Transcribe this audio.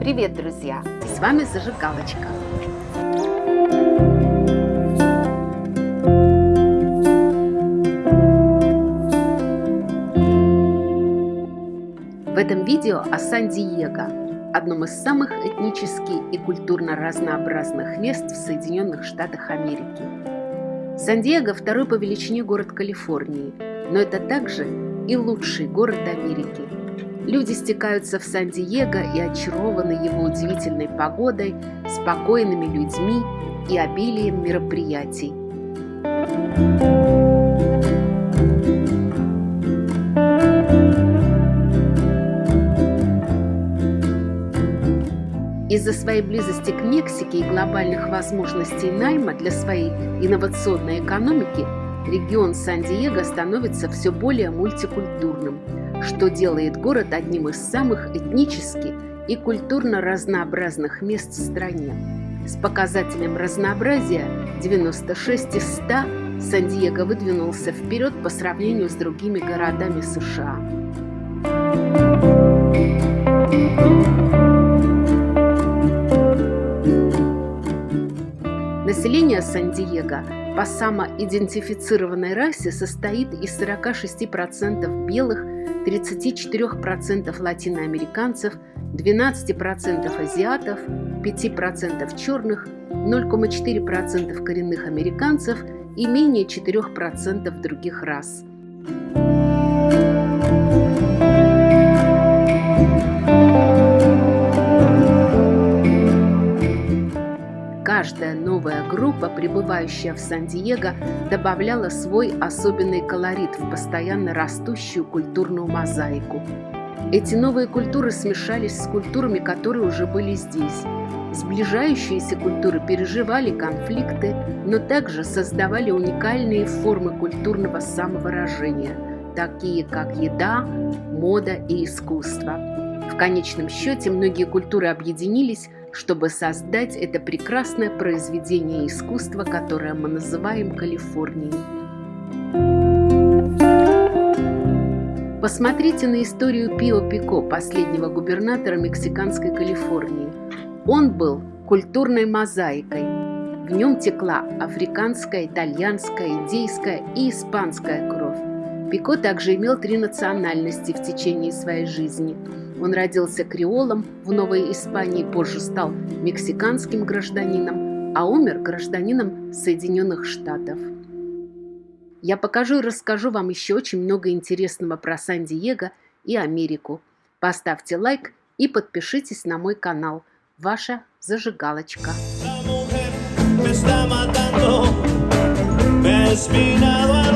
Привет, друзья! С вами Зажигалочка. В этом видео о Сан-Диего, одном из самых этнически и культурно разнообразных мест в Соединенных Штатах Америки. Сан-Диего – второй по величине город Калифорнии, но это также и лучший город Америки. Люди стекаются в Сан-Диего и очарованы его удивительной погодой, спокойными людьми и обилием мероприятий. Из-за своей близости к Мексике и глобальных возможностей найма для своей инновационной экономики регион Сан-Диего становится все более мультикультурным, что делает город одним из самых этнически и культурно разнообразных мест в стране. С показателем разнообразия 96 из 100 Сан-Диего выдвинулся вперед по сравнению с другими городами США. Население Сан-Диего по самоидентифицированной расе состоит из 46% белых, 34% латиноамериканцев, 12% азиатов, 5% черных, 0,4% коренных американцев и менее 4% других рас. Новая группа, прибывающая в Сан-Диего, добавляла свой особенный колорит в постоянно растущую культурную мозаику. Эти новые культуры смешались с культурами, которые уже были здесь. Сближающиеся культуры переживали конфликты, но также создавали уникальные формы культурного самовыражения, такие как еда, мода и искусство. В конечном счете многие культуры объединились, чтобы создать это прекрасное произведение искусства, которое мы называем Калифорнией. Посмотрите на историю Пио Пико, последнего губернатора мексиканской Калифорнии. Он был культурной мозаикой. В нем текла африканская, итальянская, индейская и испанская. Пико также имел три национальности в течение своей жизни – он родился креолом в Новой Испании, позже стал мексиканским гражданином, а умер гражданином Соединенных Штатов. Я покажу и расскажу вам еще очень много интересного про Сан-Диего и Америку. Поставьте лайк и подпишитесь на мой канал. Ваша зажигалочка. me está matando, me